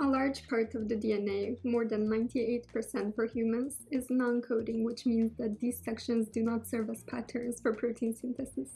A large part of the DNA, more than 98% for humans, is non-coding, which means that these sections do not serve as patterns for protein synthesis.